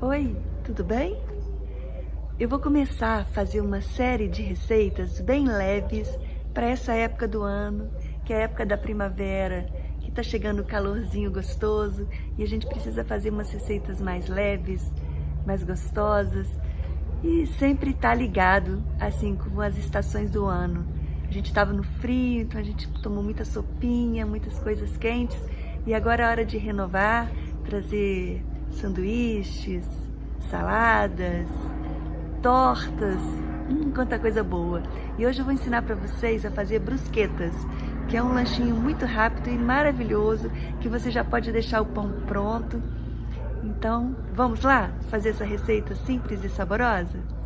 Oi, tudo bem? Eu vou começar a fazer uma série de receitas bem leves para essa época do ano, que é a época da primavera, que tá chegando o calorzinho gostoso e a gente precisa fazer umas receitas mais leves, mais gostosas e sempre tá ligado, assim, com as estações do ano. A gente estava no frio, então a gente tomou muita sopinha, muitas coisas quentes e agora é hora de renovar, trazer sanduíches, saladas, tortas, hum, quanta coisa boa. E hoje eu vou ensinar para vocês a fazer brusquetas, que é um lanchinho muito rápido e maravilhoso, que você já pode deixar o pão pronto. Então, vamos lá fazer essa receita simples e saborosa?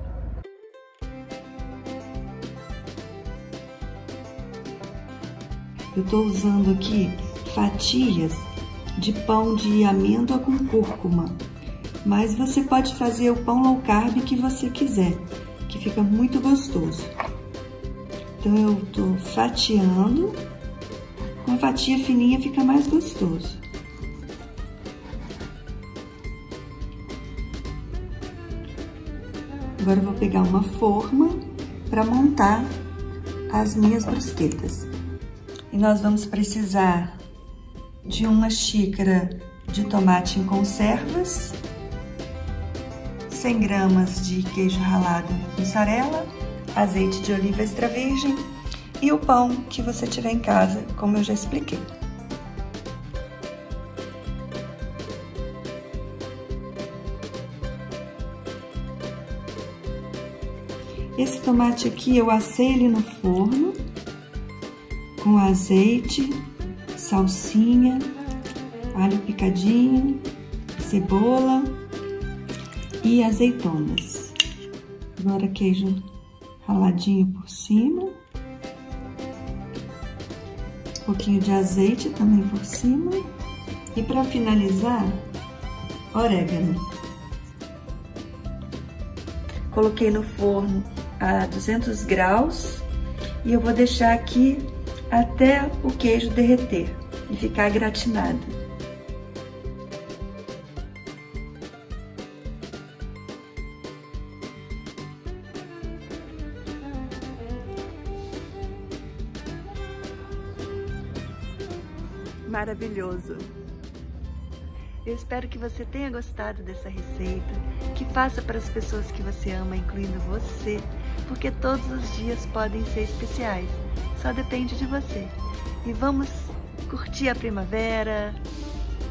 Eu estou usando aqui fatias de pão de amêndoa com cúrcuma. Mas você pode fazer o pão low carb que você quiser, que fica muito gostoso. Então eu tô fatiando, com fatia fininha fica mais gostoso. Agora eu vou pegar uma forma para montar as minhas brusquetas. E nós vamos precisar de uma xícara de tomate em conservas, 100 gramas de queijo ralado mussarela, azeite de oliva extra virgem e o pão que você tiver em casa, como eu já expliquei. Esse tomate aqui eu assei ele no forno com azeite, salsinha, alho picadinho, cebola e azeitonas. Agora queijo raladinho por cima. Um pouquinho de azeite também por cima. E para finalizar, orégano. Coloquei no forno a 200 graus e eu vou deixar aqui até o queijo derreter e ficar gratinado. Maravilhoso! Eu espero que você tenha gostado dessa receita, que faça para as pessoas que você ama, incluindo você, porque todos os dias podem ser especiais, só depende de você. E vamos curtir a primavera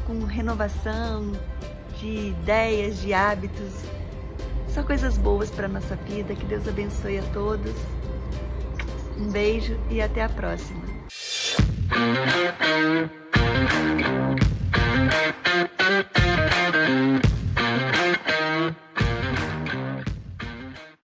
com renovação de ideias, de hábitos, só coisas boas para nossa vida, que Deus abençoe a todos. Um beijo e até a próxima.